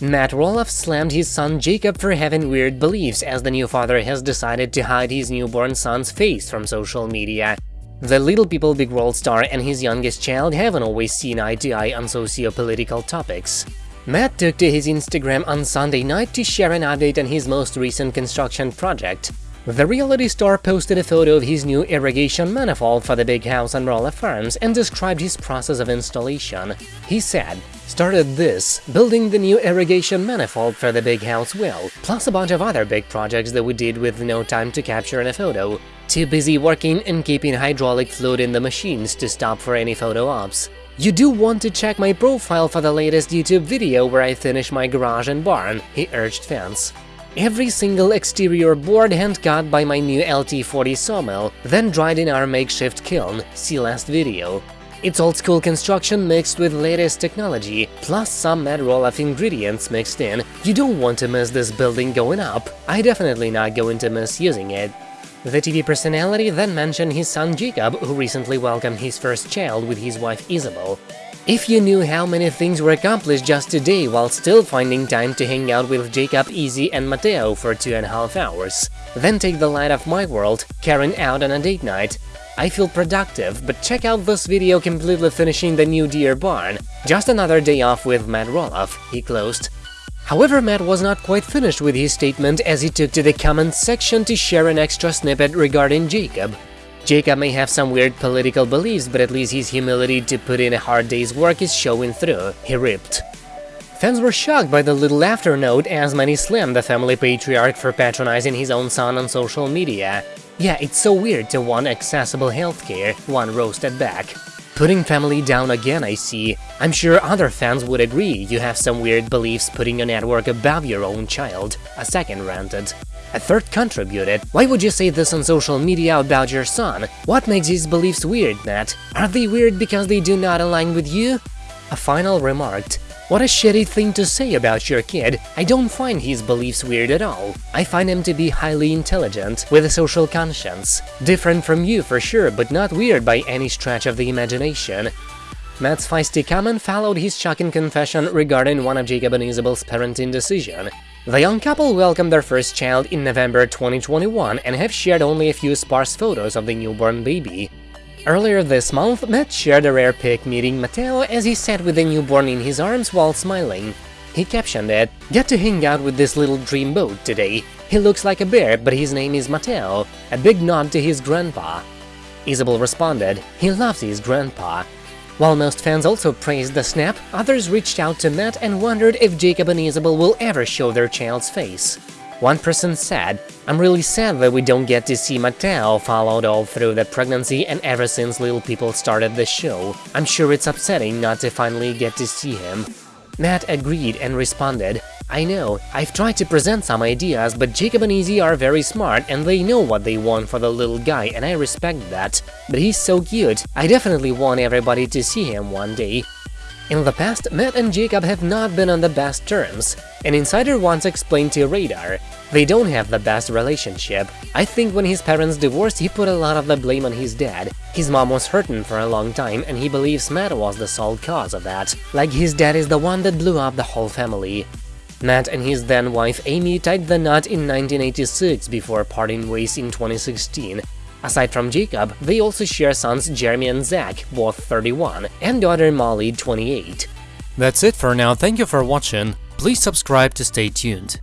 Matt Roloff slammed his son Jacob for having weird beliefs as the new father has decided to hide his newborn son's face from social media. The Little People Big World star and his youngest child haven't always seen eye to eye on socio-political topics. Matt took to his Instagram on Sunday night to share an update on his most recent construction project. The reality star posted a photo of his new irrigation manifold for the big house on Roloff Farms and described his process of installation. He said, started this, building the new irrigation manifold for the big house well, plus a bunch of other big projects that we did with no time to capture in a photo. Too busy working and keeping hydraulic fluid in the machines to stop for any photo ops. You do want to check my profile for the latest YouTube video where I finish my garage and barn, he urged fans. Every single exterior board hand-cut by my new LT40 sawmill, then dried in our makeshift kiln, see last video. It's old-school construction mixed with latest technology, plus some Matt Roloff ingredients mixed in. You don't want to miss this building going up, I definitely not going to miss using it. The TV personality then mentioned his son Jacob, who recently welcomed his first child with his wife Isabel. If you knew how many things were accomplished just today while still finding time to hang out with Jacob, Izzy and Mateo for two and a half hours, then take the light of my world, Caryn out on a date night, I feel productive, but check out this video completely finishing the new deer barn. Just another day off with Matt Roloff, he closed. However, Matt was not quite finished with his statement as he took to the comments section to share an extra snippet regarding Jacob. Jacob may have some weird political beliefs, but at least his humility to put in a hard day's work is showing through, he ripped. Fans were shocked by the little after note as many slammed the family patriarch for patronizing his own son on social media. Yeah, it's so weird to want accessible healthcare, one roasted back. Putting family down again, I see. I'm sure other fans would agree you have some weird beliefs putting your network above your own child, a second ranted. A third contributed, why would you say this on social media about your son? What makes his beliefs weird, Matt? Are they weird because they do not align with you? A final remarked, what a shitty thing to say about your kid, I don't find his beliefs weird at all. I find him to be highly intelligent, with a social conscience. Different from you for sure, but not weird by any stretch of the imagination. Matt's feisty comment followed his shocking confession regarding one of Jacob and Isabel's parenting decision. The young couple welcomed their first child in November 2021 and have shared only a few sparse photos of the newborn baby. Earlier this month, Matt shared a rare pic meeting Mateo as he sat with the newborn in his arms while smiling. He captioned it, Get to hang out with this little dreamboat today. He looks like a bear, but his name is Mateo, a big nod to his grandpa. Isabel responded, he loves his grandpa. While most fans also praised the snap, others reached out to Matt and wondered if Jacob and Isabel will ever show their child's face. One person said, I'm really sad that we don't get to see Mateo followed all through the pregnancy and ever since Little People started the show. I'm sure it's upsetting not to finally get to see him. Matt agreed and responded, I know, I've tried to present some ideas, but Jacob and Izzy are very smart and they know what they want for the little guy and I respect that. But he's so cute, I definitely want everybody to see him one day. In the past, Matt and Jacob have not been on the best terms. An insider once explained to Radar, they don't have the best relationship. I think when his parents divorced, he put a lot of the blame on his dad. His mom was hurting for a long time, and he believes Matt was the sole cause of that. Like his dad is the one that blew up the whole family. Matt and his then-wife Amy tied the knot in 1986 before parting ways in 2016, Aside from Jacob, they also share sons Jeremy and Zach, both 31, and daughter Molly, 28. That's it for now, thank you for watching, please subscribe to stay tuned.